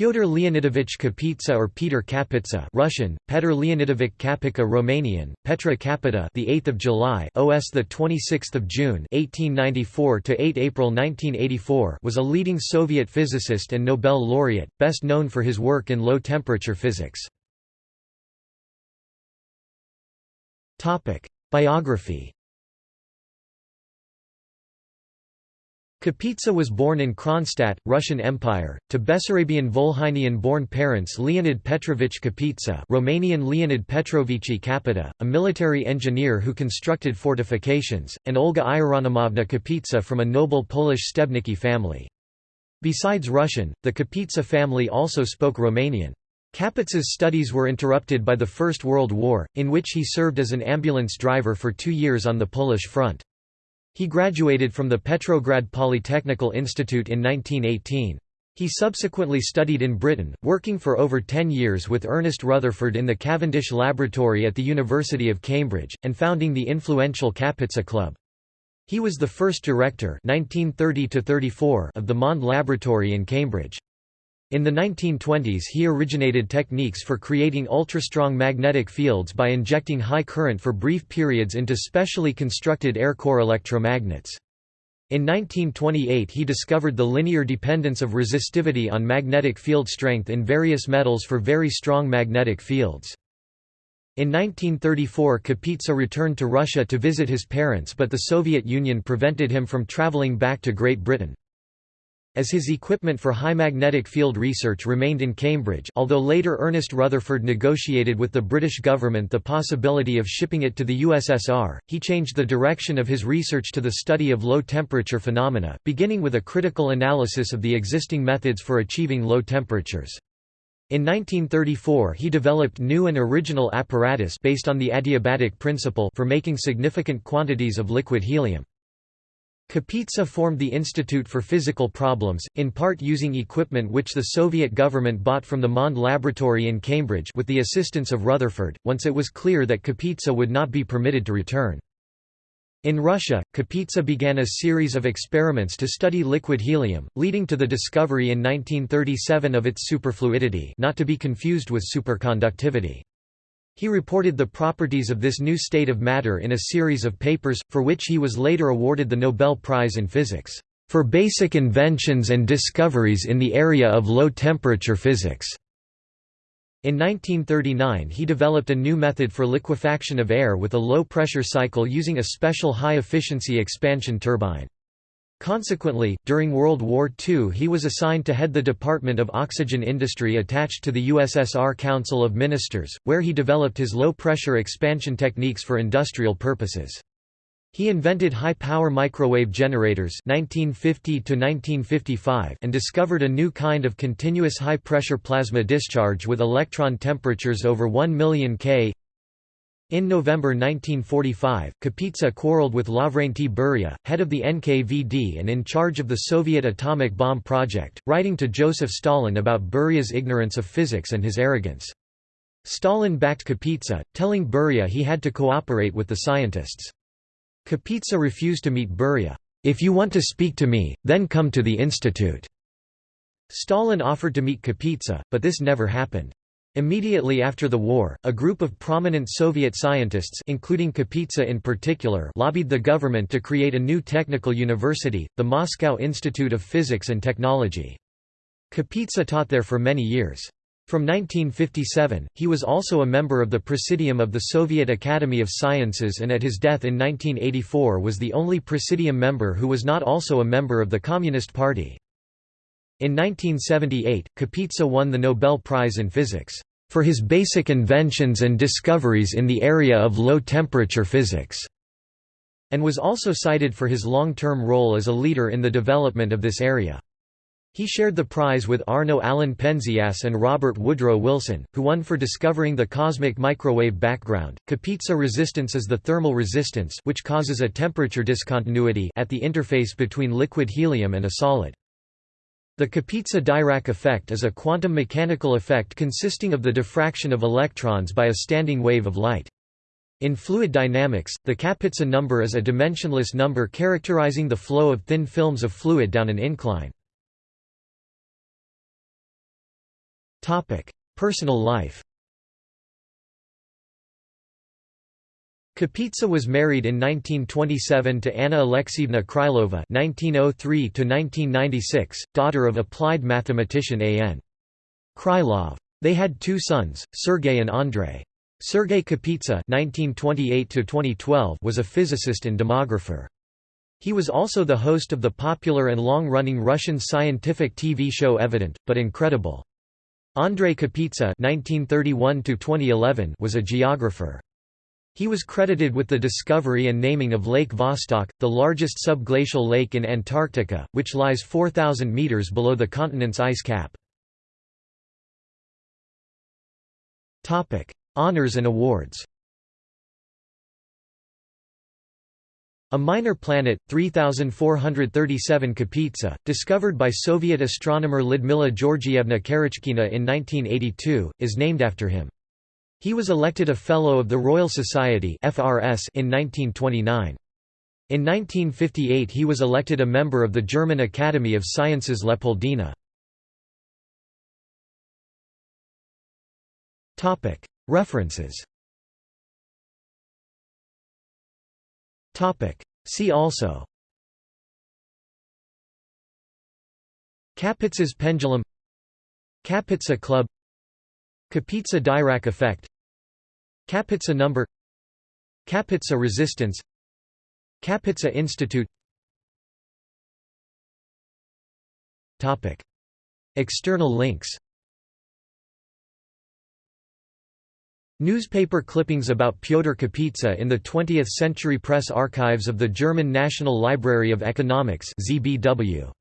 Pyotr Leonidovich Kapitsa or Peter Kapitsa Russian Petr Leonidovich Kapitsa Romanian Petra Kapita the 8th of July OS the 26th of June 1894 to 8 April 1984 was a leading Soviet physicist and Nobel laureate best known for his work in low temperature physics. Topic Biography Kapitsa was born in Kronstadt, Russian Empire, to Bessarabian-Volhynian-born parents Leonid Petrovich Kapitsa Romanian Leonid Petrovici Kapita, a military engineer who constructed fortifications, and Olga Ieronimovna Kapitsa from a noble Polish Stebnicki family. Besides Russian, the Kapitsa family also spoke Romanian. Kapitsa's studies were interrupted by the First World War, in which he served as an ambulance driver for two years on the Polish front. He graduated from the Petrograd Polytechnical Institute in 1918. He subsequently studied in Britain, working for over ten years with Ernest Rutherford in the Cavendish Laboratory at the University of Cambridge, and founding the influential Kapitsa Club. He was the first director 1930 of the Mond Laboratory in Cambridge. In the 1920s he originated techniques for creating ultrastrong magnetic fields by injecting high current for brief periods into specially constructed air core electromagnets. In 1928 he discovered the linear dependence of resistivity on magnetic field strength in various metals for very strong magnetic fields. In 1934 Kapitsa returned to Russia to visit his parents but the Soviet Union prevented him from traveling back to Great Britain. As his equipment for high magnetic field research remained in Cambridge although later Ernest Rutherford negotiated with the British government the possibility of shipping it to the USSR, he changed the direction of his research to the study of low-temperature phenomena, beginning with a critical analysis of the existing methods for achieving low temperatures. In 1934 he developed new and original apparatus based on the adiabatic principle for making significant quantities of liquid helium. Kapitsa formed the Institute for Physical Problems, in part using equipment which the Soviet government bought from the Mond Laboratory in Cambridge with the assistance of Rutherford, once it was clear that Kapitsa would not be permitted to return. In Russia, Kapitsa began a series of experiments to study liquid helium, leading to the discovery in 1937 of its superfluidity not to be confused with superconductivity. He reported the properties of this new state of matter in a series of papers, for which he was later awarded the Nobel Prize in Physics, "...for basic inventions and discoveries in the area of low-temperature physics." In 1939 he developed a new method for liquefaction of air with a low-pressure cycle using a special high-efficiency expansion turbine. Consequently, during World War II he was assigned to head the Department of Oxygen Industry attached to the USSR Council of Ministers, where he developed his low-pressure expansion techniques for industrial purposes. He invented high-power microwave generators 1950 and discovered a new kind of continuous high-pressure plasma discharge with electron temperatures over 1 million K in November 1945, Kapitsa quarreled with Lavrenti Beria, head of the NKVD and in charge of the Soviet atomic bomb project, writing to Joseph Stalin about Beria's ignorance of physics and his arrogance. Stalin backed Kapitsa, telling Beria he had to cooperate with the scientists. Kapitsa refused to meet Beria. If you want to speak to me, then come to the institute. Stalin offered to meet Kapitsa, but this never happened. Immediately after the war, a group of prominent Soviet scientists including Kapitsa in particular lobbied the government to create a new technical university, the Moscow Institute of Physics and Technology. Kapitsa taught there for many years. From 1957, he was also a member of the Presidium of the Soviet Academy of Sciences and at his death in 1984 was the only Presidium member who was not also a member of the Communist Party. In 1978, Kapitsa won the Nobel Prize in Physics, "...for his basic inventions and discoveries in the area of low-temperature physics." and was also cited for his long-term role as a leader in the development of this area. He shared the prize with Arno Allen Penzias and Robert Woodrow Wilson, who won for discovering the cosmic microwave background. Kapitsa resistance is the thermal resistance which causes a temperature discontinuity at the interface between liquid helium and a solid. The Kapitsa-Dirac effect is a quantum mechanical effect consisting of the diffraction of electrons by a standing wave of light. In fluid dynamics, the Kapitsa number is a dimensionless number characterizing the flow of thin films of fluid down an incline. Personal life Kapitsa was married in 1927 to Anna Alexievna Krylova (1903–1996), daughter of applied mathematician A. N. Krylov. They had two sons, Sergei and Andrei. Sergei Kapitsa (1928–2012) was a physicist and demographer. He was also the host of the popular and long-running Russian scientific TV show Evident, but Incredible. Andrei Kapitsa (1931–2011) was a geographer. He was credited with the discovery and naming of Lake Vostok, the largest subglacial lake in Antarctica, which lies 4,000 meters below the continent's ice cap. Honours and awards A minor planet, 3437 Kapitsa, discovered by Soviet astronomer Lyudmila Georgievna Karachkina in 1982, is named after him. He was elected a Fellow of the Royal Society in 1929. In 1958 he was elected a member of the German Academy of Sciences Leopoldina. References. See also. Kapitsa's pendulum. Kapitsa Club. Kapitsa-Dirac effect Kapitsa number Kapitsa resistance Kapitsa Institute Topic. External links Newspaper clippings about Pyotr Kapitsa in the 20th Century Press Archives of the German National Library of Economics ZBW.